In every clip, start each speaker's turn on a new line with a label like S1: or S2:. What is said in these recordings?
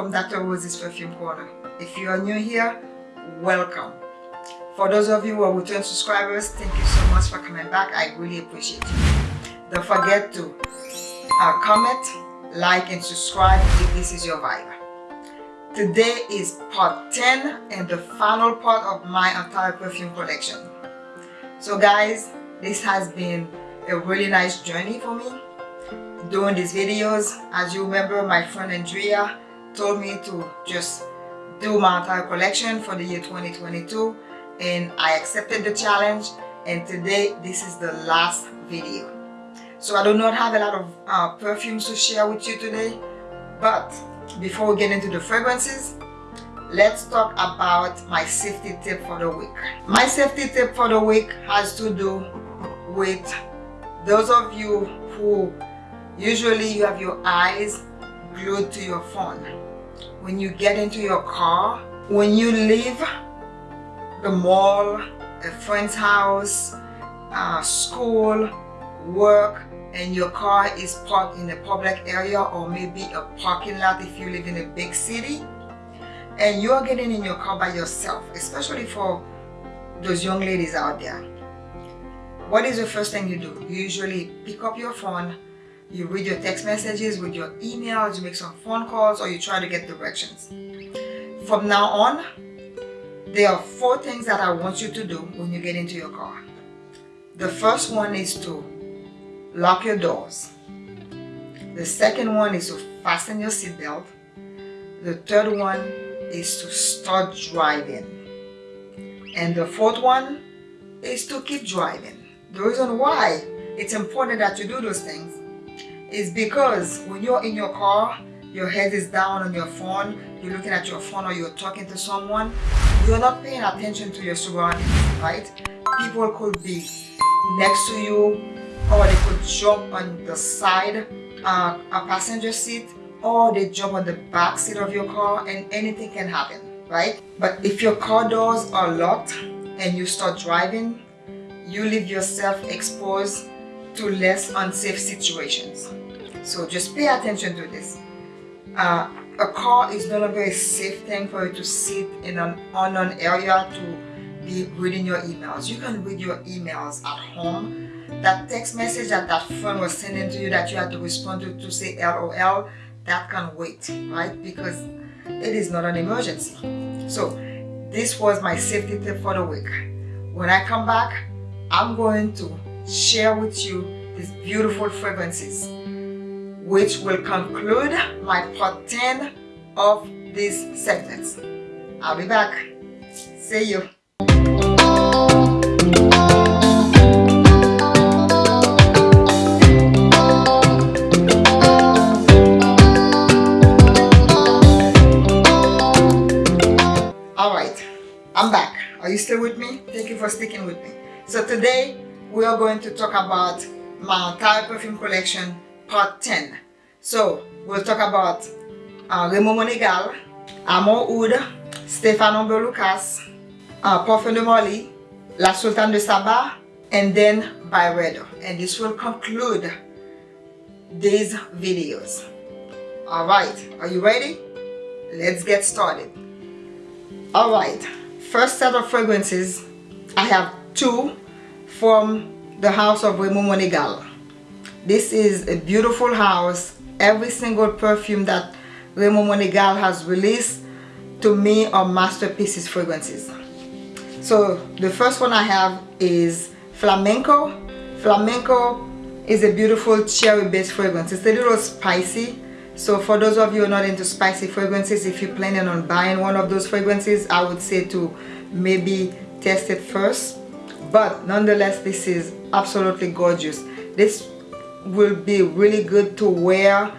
S1: From Dr. Rosie's Perfume Corner. If you are new here, welcome. For those of you who are return subscribers, thank you so much for coming back. I really appreciate you. Don't forget to uh, comment, like, and subscribe if this is your vibe. Today is part 10 and the final part of my entire perfume collection. So guys, this has been a really nice journey for me doing these videos. As you remember, my friend Andrea told me to just do my entire collection for the year 2022 and I accepted the challenge and today this is the last video. So I do not have a lot of uh, perfumes to share with you today but before we get into the fragrances let's talk about my safety tip for the week. My safety tip for the week has to do with those of you who usually you have your eyes glued to your phone when you get into your car when you leave the mall a friend's house uh, school work and your car is parked in a public area or maybe a parking lot if you live in a big city and you're getting in your car by yourself especially for those young ladies out there what is the first thing you do? You usually pick up your phone you read your text messages with your emails you make some phone calls or you try to get directions. From now on there are four things that I want you to do when you get into your car. The first one is to lock your doors. The second one is to fasten your seatbelt. The third one is to start driving. And the fourth one is to keep driving. The reason why it's important that you do those things is because when you're in your car, your head is down on your phone, you're looking at your phone or you're talking to someone, you're not paying attention to your surroundings, right? People could be next to you or they could jump on the side, uh, a passenger seat, or they jump on the back seat of your car and anything can happen, right? But if your car doors are locked and you start driving, you leave yourself exposed to less unsafe situations. So just pay attention to this. Uh, a car is no longer a safe thing for you to sit in an unknown area to be reading your emails. You can read your emails at home. That text message that that friend was sending to you that you had to respond to to say LOL, that can wait, right? Because it is not an emergency. So this was my safety tip for the week. When I come back, I'm going to share with you these beautiful fragrances which will conclude my part 10 of this segments. I'll be back. See you. Alright, I'm back. Are you still with me? Thank you for sticking with me. So today we are going to talk about my entire perfume collection part 10 so we'll talk about uh, Ramón Monegal, Amouroud, Stefano Lucas, uh, Parfum de La Sultane de Saba and then Byredo and this will conclude these videos. Alright are you ready? Let's get started. Alright first set of fragrances I have two from the house of Ramón Monegal. This is a beautiful house. Every single perfume that Ramón Monegal has released to me are masterpieces fragrances. So the first one I have is Flamenco. Flamenco is a beautiful cherry based fragrance. It's a little spicy. So for those of you who are not into spicy fragrances, if you're planning on buying one of those fragrances, I would say to maybe test it first but nonetheless this is absolutely gorgeous this will be really good to wear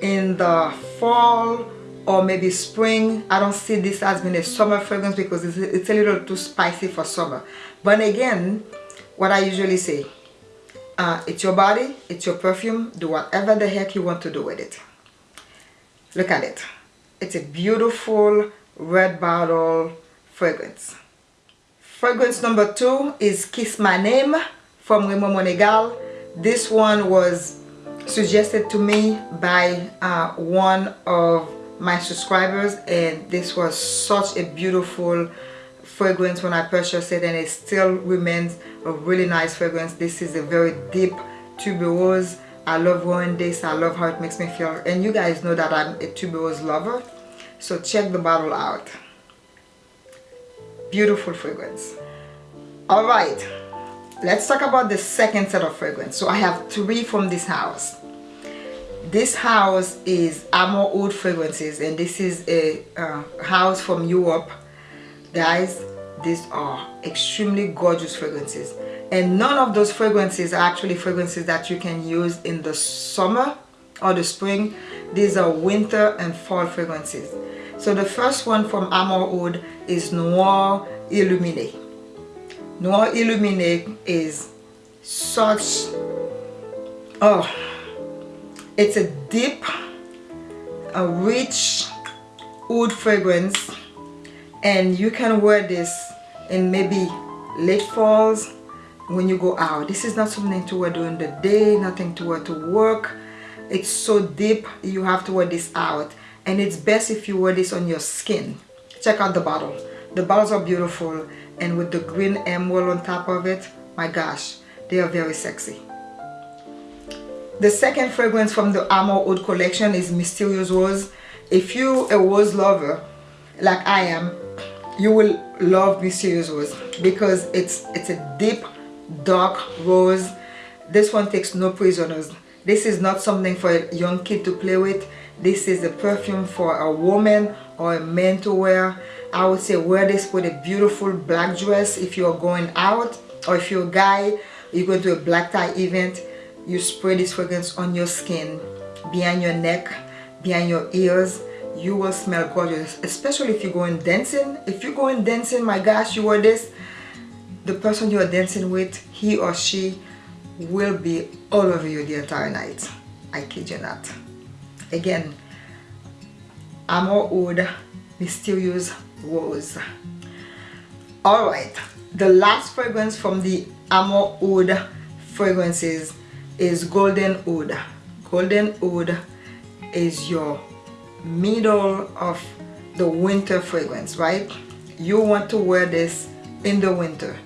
S1: in the fall or maybe spring. I don't see this as being a summer fragrance because it's, it's a little too spicy for summer. But again what I usually say uh, it's your body it's your perfume do whatever the heck you want to do with it. Look at it. It's a beautiful red bottle fragrance. Fragrance number two is Kiss My Name from Ramón Monegal. This one was suggested to me by uh, one of my subscribers and this was such a beautiful fragrance when I purchased it and it still remains a really nice fragrance. This is a very deep tuberose. I love wearing this. I love how it makes me feel. And you guys know that I'm a tuberose lover. So check the bottle out. Beautiful fragrance. All right let's talk about the second set of fragrance. So I have three from this house. This house is Amouroud Fragrances and this is a uh, house from Europe. Guys these are extremely gorgeous fragrances. And none of those fragrances are actually fragrances that you can use in the summer or the spring. These are winter and fall fragrances. So the first one from Amouroud is Noir Illuminé Noir Illuminé is such oh it's a deep a rich wood fragrance. And you can wear this in maybe late falls when you go out. This is not something to wear during the day nothing to wear to work. It's so deep you have to wear this out. And it's best if you wear this on your skin. Check out the bottle the bottles are beautiful and with the green emerald on top of it my gosh they are very sexy. The second fragrance from the Amouroud collection is Mysterious Rose. If you a rose lover like I am you will love Mysterious Rose because it's it's a deep dark rose. This one takes no prisoners. This is not something for a young kid to play with. This is a perfume for a woman or a man to wear I would say wear this with a beautiful black dress if you're going out or if you're a guy you go to a black tie event you spray this fragrance on your skin behind your neck behind your ears you will smell gorgeous especially if you're going dancing. If you're going dancing my gosh you wear this the person you're dancing with he or she will be all over you the entire night. I kid you not. Again Amouroud Mysterious Rose alright the last fragrance from the Amouroud fragrances is Golden Oud Golden Oud is your middle of the winter fragrance right? You want to wear this in the winter.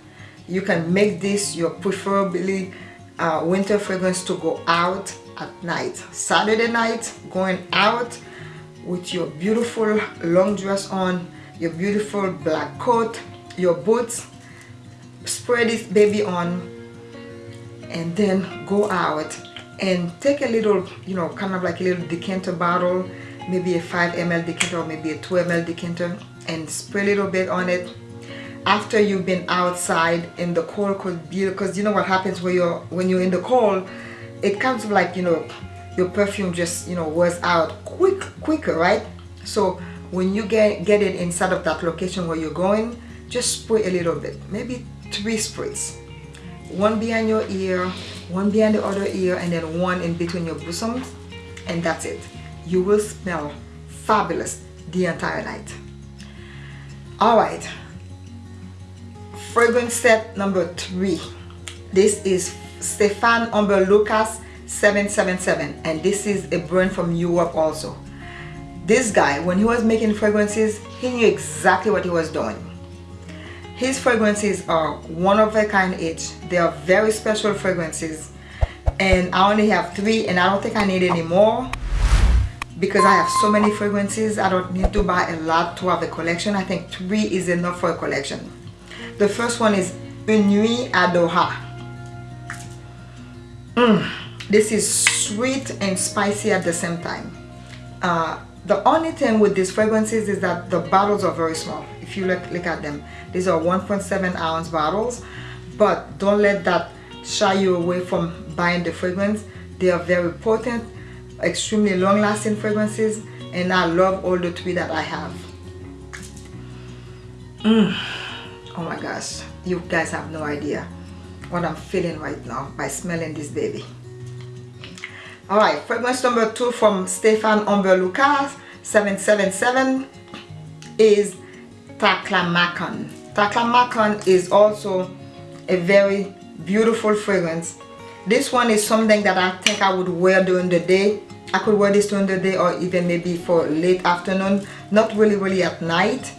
S1: You can make this your preferably uh, winter fragrance to go out at night. Saturday night going out with your beautiful long dress on your beautiful black coat your boots. Spray this baby on and then go out and take a little you know kind of like a little decanter bottle maybe a 5 ml decanter or maybe a 2 ml decanter and spray a little bit on it. After you've been outside in the cold because you know what happens when you're when you're in the cold it comes like you know your perfume just you know wears out quick quicker right? So when you get get it inside of that location where you're going just spray a little bit maybe three sprays. One behind your ear one behind the other ear and then one in between your bosoms and that's it. You will smell fabulous the entire night. All right. Fragrance set number three. This is Stéphane Humbert Lucas 777 and this is a brand from Europe also. This guy when he was making fragrances he knew exactly what he was doing. His fragrances are one of a kind each. They are very special fragrances. And I only have three and I don't think I need any more because I have so many fragrances. I don't need to buy a lot to have a collection. I think three is enough for a collection. The first one is Une Nuit à Doha. Mm, this is sweet and spicy at the same time. Uh, the only thing with these fragrances is that the bottles are very small. If you look, look at them, these are 1.7 ounce bottles, but don't let that shy you away from buying the fragrance. They are very potent, extremely long lasting fragrances, and I love all the three that I have. Mm oh my gosh you guys have no idea what I'm feeling right now by smelling this baby alright fragrance number two from Stéphane Humbert Lucas 777 is Taklamakan. Taklamakan is also a very beautiful fragrance. This one is something that I think I would wear during the day. I could wear this during the day or even maybe for late afternoon not really really at night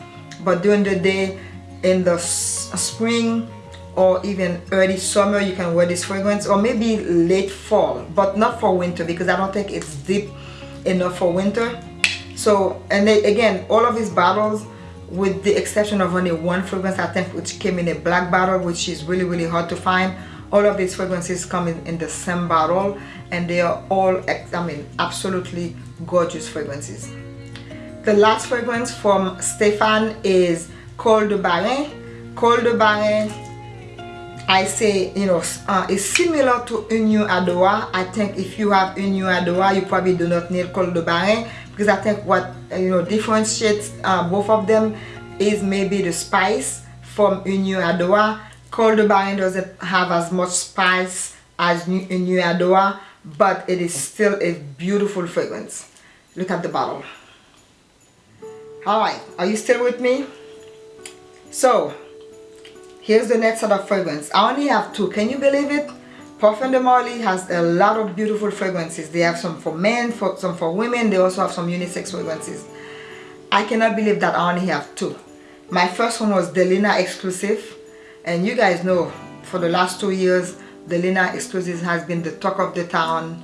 S1: but during the day in the spring or even early summer you can wear this fragrance or maybe late fall but not for winter because I don't think it's deep enough for winter. So and they, again all of these bottles with the exception of only one fragrance I think which came in a black bottle which is really really hard to find all of these fragrances come in, in the same bottle and they are all I mean absolutely gorgeous fragrances. The last fragrance from Stefan is Khôl de Bahreïn. Khôl de Bahreïn I say you know uh, it's similar to Une Nuit à Doha I think if you have Une Nuit à Doha you probably do not need Khôl de Bahreïn because I think what you know differentiates uh, both of them is maybe the spice from Union Adoa Khôl de Bahreïn doesn't have as much spice as Une Nuit à Doha but it is still a beautiful fragrance. Look at the bottle. All right are you still with me? So here's the next set of fragrance i only have two can you believe it Parfum de Marly has a lot of beautiful fragrances. They have some for men, for, some for women. They also have some unisex fragrances. I cannot believe that I only have two. My first one was Delina Exclusive. And you guys know for the last two years, Delina Exclusive has been the talk of the town.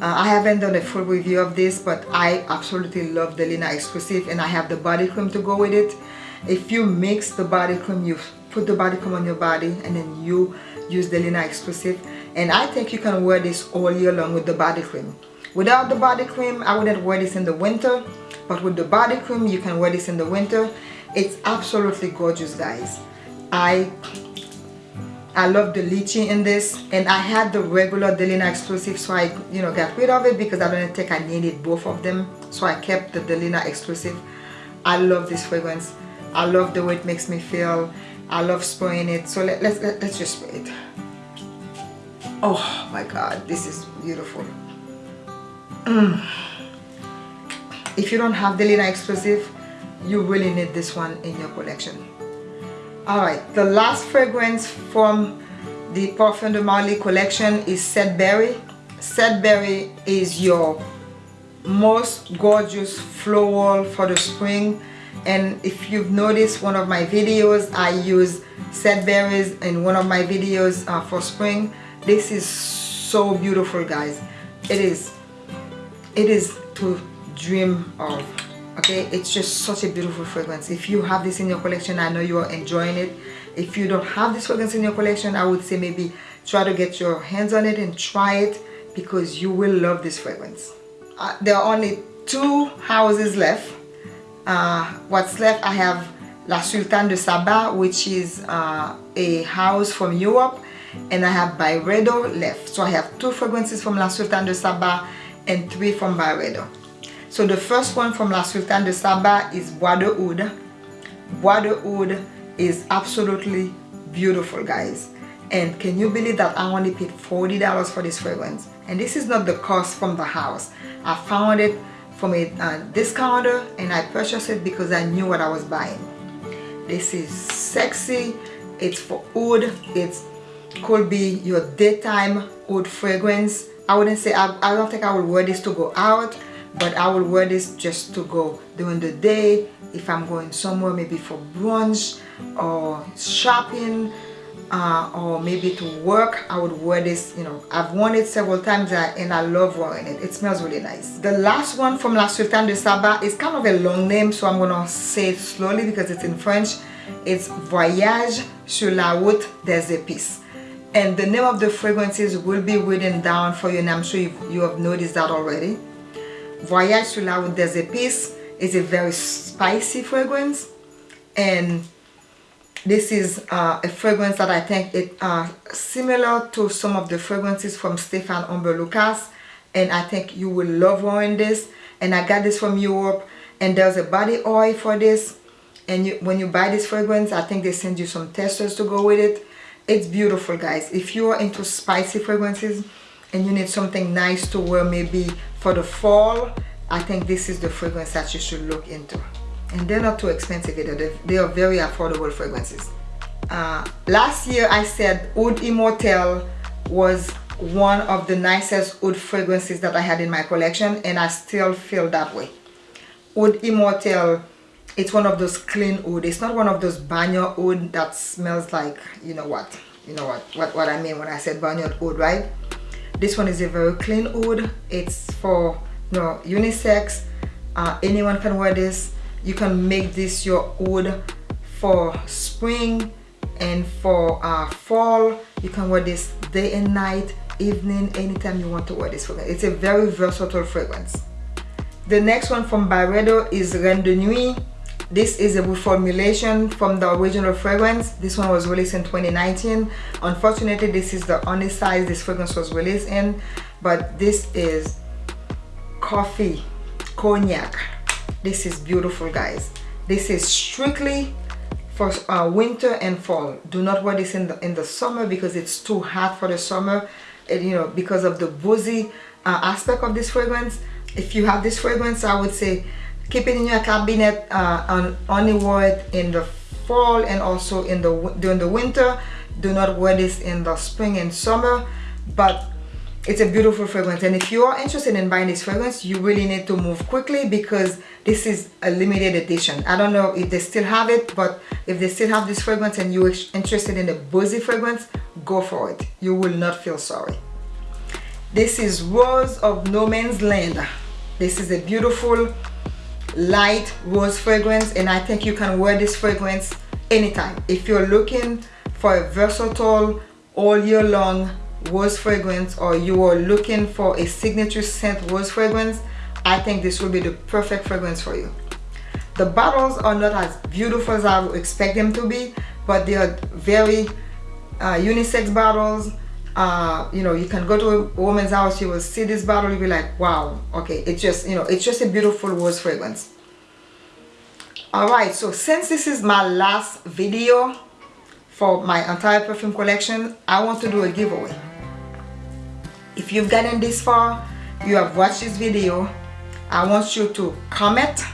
S1: Uh, I haven't done a full review of this, but I absolutely love Delina Exclusive and I have the body cream to go with it. If you mix the body cream, you put the body cream on your body and then you use the Delina Exclusive. And I think you can wear this all year long with the body cream. Without the body cream, I wouldn't wear this in the winter. But with the body cream, you can wear this in the winter. It's absolutely gorgeous, guys. I I love the lychee in this and I had the regular Delina exclusive so I you know got rid of it because I didn't think I needed both of them so I kept the Delina exclusive I love this fragrance I love the way it makes me feel I love spraying it so let, let's let, let's just spray it oh my god this is beautiful mm. if you don't have Delina exclusive you really need this one in your collection Alright, the last fragrance from the Parfum de Marly collection is Sedbury. Sedbury is your most gorgeous floral for the spring and if you've noticed one of my videos I use Sedburys in one of my videos uh, for spring. This is so beautiful guys. It is it is to dream of okay? It's just such a beautiful fragrance. If you have this in your collection i know you are enjoying it. If you don't have this fragrance in your collection i would say maybe try to get your hands on it and try it because you will love this fragrance. Uh, there are only two houses left uh, what's left i have La Sultane de Saba which is uh, a house from Europe and I have Byredo left so I have two fragrances from La Sultane de Saba and three from Byredo so the first one from La Sultane de Saba is Bois de Oud. Bois de Oud is absolutely beautiful guys. And can you believe that I only paid $40 for this fragrance? And this is not the cost from the house. I found it from a uh, discounter and I purchased it because I knew what I was buying. This is sexy. It's for oud. It could be your daytime oud fragrance. I wouldn't say, I, I don't think I would wear this to go out but I will wear this just to go during the day if I'm going somewhere maybe for brunch or shopping uh, or maybe to work I would wear this you know. I've worn it several times uh, and I love wearing it. It smells really nice. The last one from La Sultane de Saba is kind of a long name so I'm gonna say it slowly because it's in French. It's Voyage sur la route des épices. And the name of the fragrances will be written down for you and I'm sure you, you have noticed that already. Voyage sur la route des épices is a very spicy fragrance and this is uh, a fragrance that I think it uh, similar to some of the fragrances from Stéphane Humbert Lucas and I think you will love wearing this. And I got this from Europe and there's a body oil for this. And you, when you buy this fragrance I think they send you some testers to go with it. It's beautiful guys. If you are into spicy fragrances and you need something nice to wear maybe for the fall I think this is the fragrance that you should look into and they're not too expensive either they are very affordable fragrances uh, last year I said Oud Immortel was one of the nicest oud fragrances that I had in my collection and I still feel that way. Oud Immortel, it's one of those clean oud. It's not one of those banyo oud that smells like, you know what, you know what, what, what I mean when I said banyo oud, right? This one is a very clean oud. It's for, you know, unisex. Uh, anyone can wear this. You can make this your oud for spring and for uh, fall. You can wear this day and night evening anytime you want to wear this fragrance it's a very versatile fragrance. The next one from Byredo is Reine de Nuit this is a reformulation from the original fragrance. This one was released in 2019 unfortunately this is the only size this fragrance was released in but this is coffee cognac this is beautiful guys. This is strictly for uh, winter and fall. Do not wear this in the in the summer because it's too hot for the summer. And you know because of the boozy uh, aspect of this fragrance if you have this fragrance I would say keep it in your cabinet uh, and only wear it in the fall and also in the during the winter. Do not wear this in the spring and summer. But it's a beautiful fragrance. And if you are interested in buying this fragrance you really need to move quickly because this is a limited edition. I don't know if they still have it but if they still have this fragrance and you're interested in the boozy fragrance go for it. You will not feel sorry. This is rose of no man's land. This is a beautiful light rose fragrance and i think you can wear this fragrance anytime. If you're looking for a versatile all year long rose fragrance or you are looking for a signature scent rose fragrance I think this will be the perfect fragrance for you. The bottles are not as beautiful as I would expect them to be but they are very uh, unisex bottles. Uh, you know you can go to a woman's house you will see this bottle you'll be like wow okay. It's just you know it's just a beautiful rose fragrance. Alright so since this is my last video for my entire perfume collection I want to do a giveaway. If you've gotten this far you have watched this video I want you to comment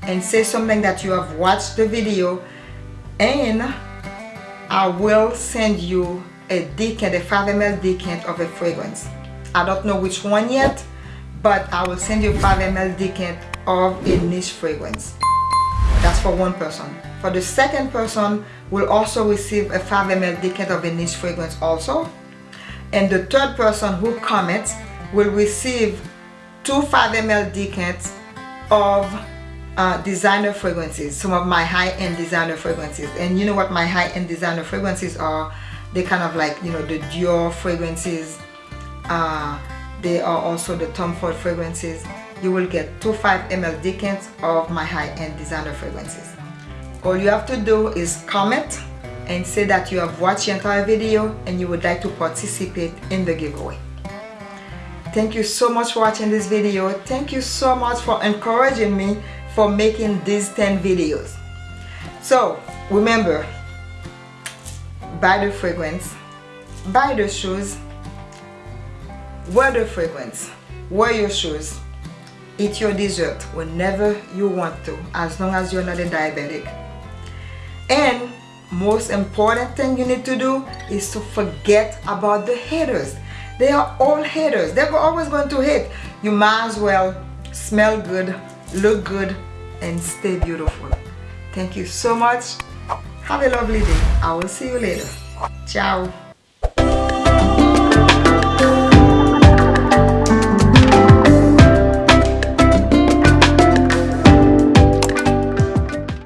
S1: and say something that you have watched the video and I will send you a decant, a 5 ml decant of a fragrance. I don't know which one yet, but I will send you 5 ml decant of a niche fragrance. That's for one person. For the second person, will also receive a 5 ml decant of a niche fragrance also and the third person who comments will receive two 5 ml decants of uh, designer fragrances some of my high-end designer fragrances. And you know what my high-end designer fragrances are? They kind of like you know the Dior fragrances uh, they are also the Tom Ford fragrances. You will get two 5 ml decants of my high-end designer fragrances. All you have to do is comment and say that you have watched the entire video and you would like to participate in the giveaway. Thank you so much for watching this video. Thank you so much for encouraging me for making these 10 videos. So remember, buy the fragrance, buy the shoes, wear the fragrance, wear your shoes, eat your dessert whenever you want to as long as you're not a diabetic. And most important thing you need to do is to forget about the haters they are all haters. They're always going to hate. You might as well smell good look good and stay beautiful. Thank you so much. Have a lovely day. I will see you later. Ciao